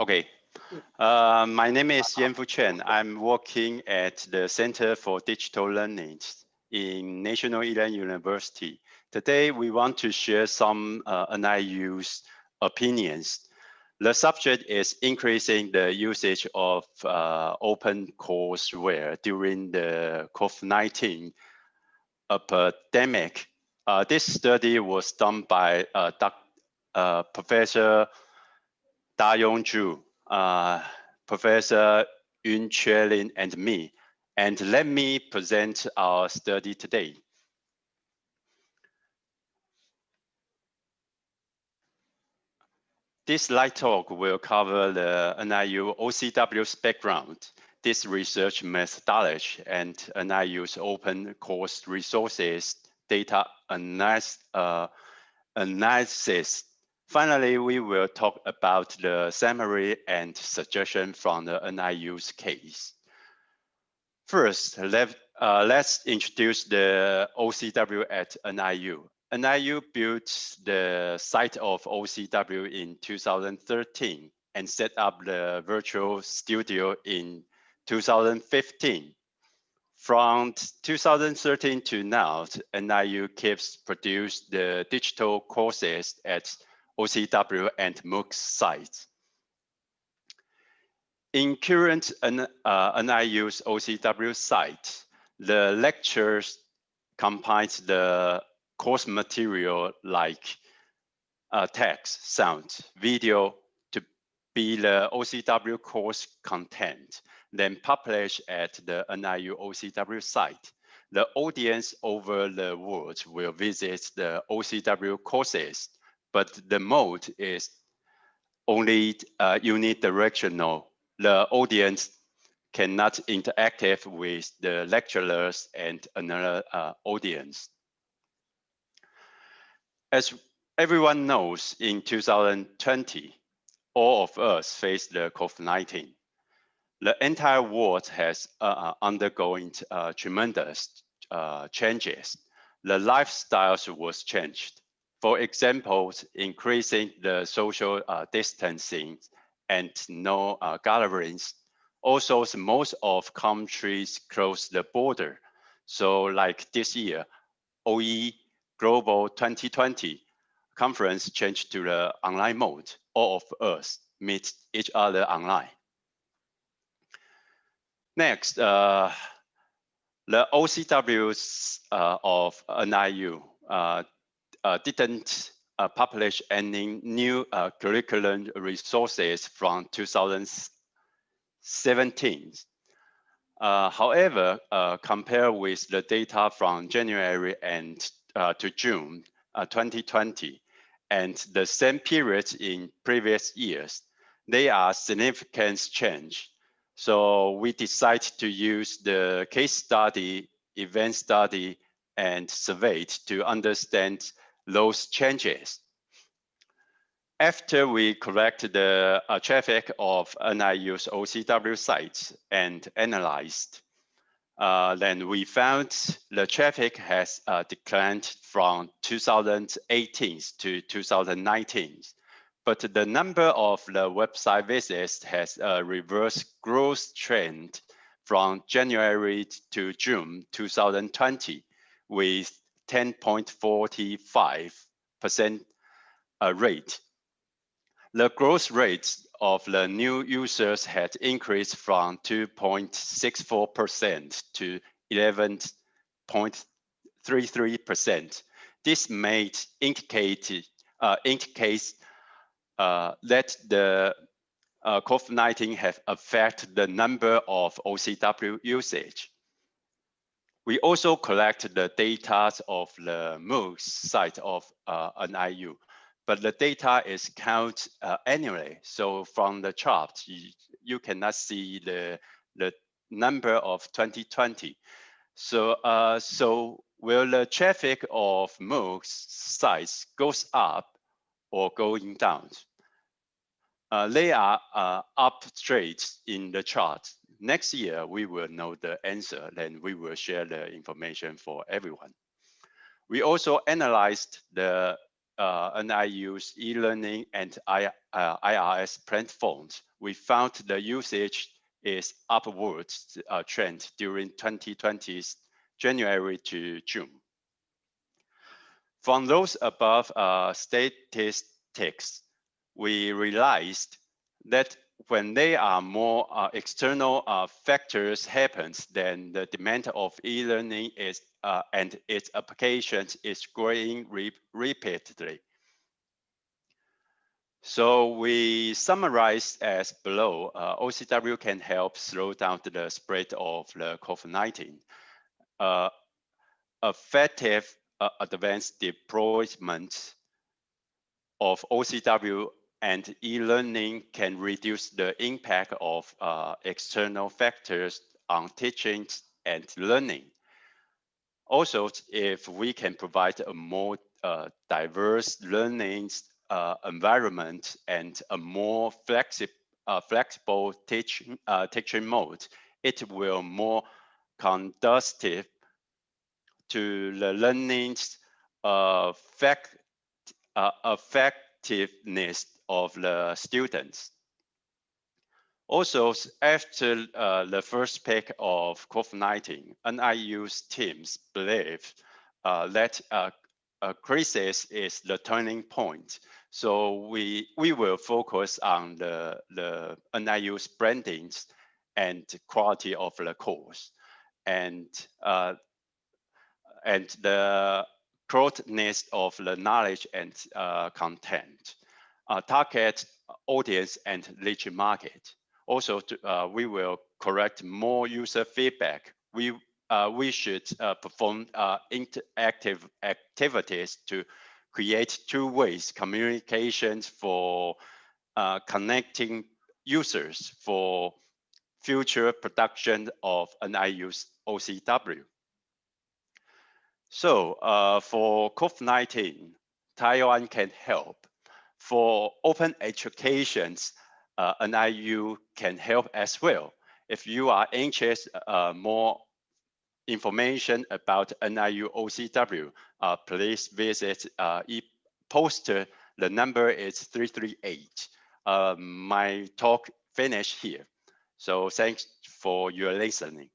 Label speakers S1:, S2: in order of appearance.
S1: Okay. Uh, my name is Yanfu Chen. I'm working at the Center for Digital Learning in National Ilan University. Today, we want to share some uh, NIU's opinions. The subject is increasing the usage of uh, open courseware during the COVID-19 epidemic. Uh, this study was done by uh, uh, Professor Da-Yong Zhu, uh, Professor Yun Lin, and me. And let me present our study today. This light talk will cover the NIU OCW's background, this research methodology, and NIU's open course resources, data analysis, uh, analysis. Finally, we will talk about the summary and suggestion from the NIU's case. First, let, uh, let's introduce the OCW at NIU. NIU built the site of OCW in 2013 and set up the virtual studio in 2015. From 2013 to now, NIU keeps produce the digital courses at OCW and MOOC sites. In current uh, NIU's OCW site, the lectures combines the course material like uh, text, sound, video to be the OCW course content, then published at the NIU OCW site. The audience over the world will visit the OCW courses, but the mode is only uh, unidirectional. The audience cannot interact with the lecturers and another uh, audience. As everyone knows, in 2020, all of us faced the COVID-19. The entire world has uh, uh, undergoing uh, tremendous uh, changes. The lifestyles was changed. For example, increasing the social uh, distancing and no uh, gatherings. Also, most of countries close the border. So like this year, OE Global 2020 conference changed to the online mode. All of us meet each other online. Next, uh, the OCWs uh, of NIU uh, didn't uh, publish any new uh, curriculum resources from 2017. however, compared with the data from January and uh, to June uh, 2020 and the same period in previous years, they are significant change. So we decide to use the case study, event study, and survey to understand those changes. After we collect the uh, traffic of NIU's OCW sites and analyzed uh, then we found the traffic has uh, declined from 2018 to 2019. But the number of the website visits has a reverse growth trend from January to June 2020 with 10.45% uh, rate. The growth rate of the new users had increased from 2.64% to 11.33%. This may indicate, uh, indicates uh, that the uh, COVID-19 have affected the number of OCW usage. We also collect the data of the MOOC site of uh, IU, but the data is count uh, annually. So from the chart, you, you cannot see the, the number of 2020. So, uh, so will the traffic of MOOC sites goes up or going down? Uh, they are uh, up straight in the chart. Next year, we will know the answer, then we will share the information for everyone. We also analyzed the uh, NIU's e-learning and I, uh, IRS platforms, we found the usage is upwards uh, trend during 2020's January to June. From those above uh, statistics, we realized that when there are more uh, external uh, factors happens, then the demand of e-learning is uh, and its applications is growing re repeatedly. So we summarize as below, uh, OCW can help slow down the spread of the COVID-19. Uh, effective uh, advanced deployment of OCW and e-learning can reduce the impact of uh, external factors on teaching and learning. Also, if we can provide a more uh, diverse learning uh, environment and a more flexi uh, flexible teaching, uh, teaching mode, it will more conducive to the learning effect, uh, effectiveness of the students. Also, after uh, the first peak of COVID-19, NIU's teams believe uh, that uh, a crisis is the turning point. So we we will focus on the the NIU's branding and quality of the course, and uh, and the broadness of the knowledge and uh, content uh, target audience and niche market. Also, to, uh, we will collect more user feedback. We uh, we should uh, perform interactive activities to create two ways communications for connecting users for future production of NIU's OCW. So for COVID-19, Taiwan can help for open educations, uh, NIU can help as well. If you are interested uh, more information about NIU OCW, uh, please visit uh, e poster. The number is 338. Uh, my talk finished here. So thanks for your listening.